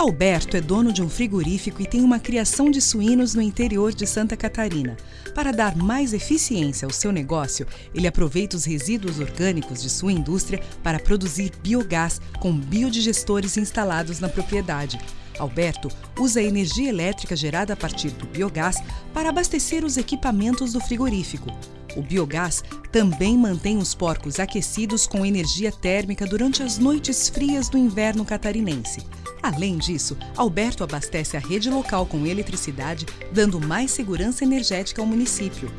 Alberto é dono de um frigorífico e tem uma criação de suínos no interior de Santa Catarina. Para dar mais eficiência ao seu negócio, ele aproveita os resíduos orgânicos de sua indústria para produzir biogás com biodigestores instalados na propriedade. Alberto usa a energia elétrica gerada a partir do biogás para abastecer os equipamentos do frigorífico. O biogás também mantém os porcos aquecidos com energia térmica durante as noites frias do inverno catarinense. Além disso, Alberto abastece a rede local com eletricidade, dando mais segurança energética ao município.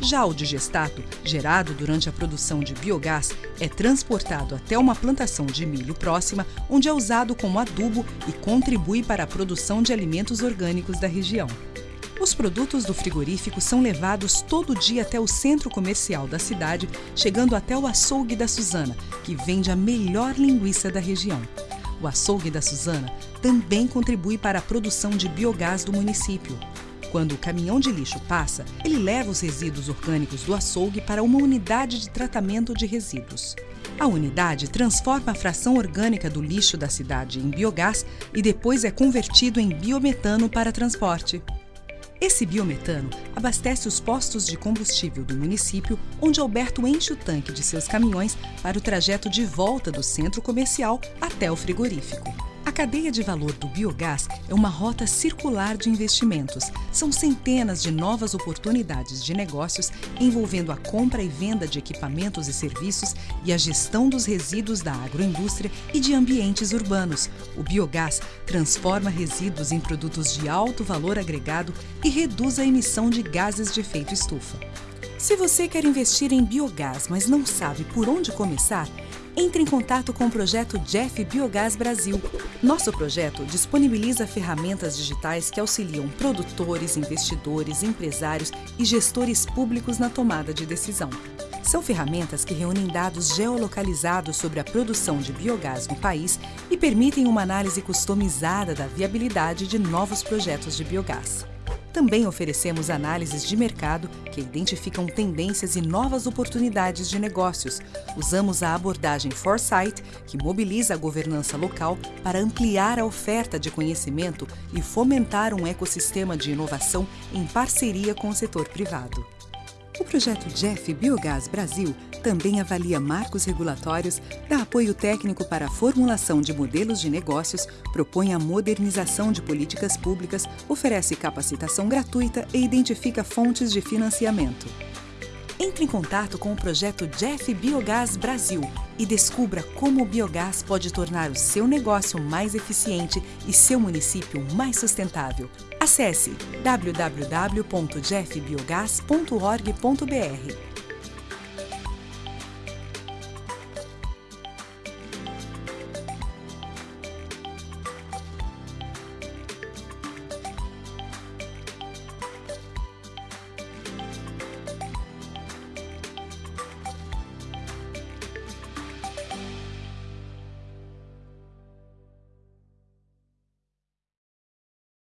Já o digestato, gerado durante a produção de biogás, é transportado até uma plantação de milho próxima, onde é usado como adubo e contribui para a produção de alimentos orgânicos da região. Os produtos do frigorífico são levados todo dia até o centro comercial da cidade, chegando até o açougue da Suzana, que vende a melhor linguiça da região. O açougue da Suzana também contribui para a produção de biogás do município. Quando o caminhão de lixo passa, ele leva os resíduos orgânicos do açougue para uma unidade de tratamento de resíduos. A unidade transforma a fração orgânica do lixo da cidade em biogás e depois é convertido em biometano para transporte. Esse biometano abastece os postos de combustível do município, onde Alberto enche o tanque de seus caminhões para o trajeto de volta do centro comercial até o frigorífico. A cadeia de valor do biogás é uma rota circular de investimentos. São centenas de novas oportunidades de negócios envolvendo a compra e venda de equipamentos e serviços e a gestão dos resíduos da agroindústria e de ambientes urbanos. O biogás transforma resíduos em produtos de alto valor agregado e reduz a emissão de gases de efeito estufa. Se você quer investir em biogás, mas não sabe por onde começar, entre em contato com o projeto Jeff Biogás Brasil. Nosso projeto disponibiliza ferramentas digitais que auxiliam produtores, investidores, empresários e gestores públicos na tomada de decisão. São ferramentas que reúnem dados geolocalizados sobre a produção de biogás no país e permitem uma análise customizada da viabilidade de novos projetos de biogás. Também oferecemos análises de mercado que identificam tendências e novas oportunidades de negócios. Usamos a abordagem Foresight, que mobiliza a governança local para ampliar a oferta de conhecimento e fomentar um ecossistema de inovação em parceria com o setor privado. O projeto Jeff Biogás Brasil também avalia marcos regulatórios, dá apoio técnico para a formulação de modelos de negócios, propõe a modernização de políticas públicas, oferece capacitação gratuita e identifica fontes de financiamento. Entre em contato com o projeto Jeff Biogás Brasil e descubra como o biogás pode tornar o seu negócio mais eficiente e seu município mais sustentável. Acesse www.jeffbiogás.org.br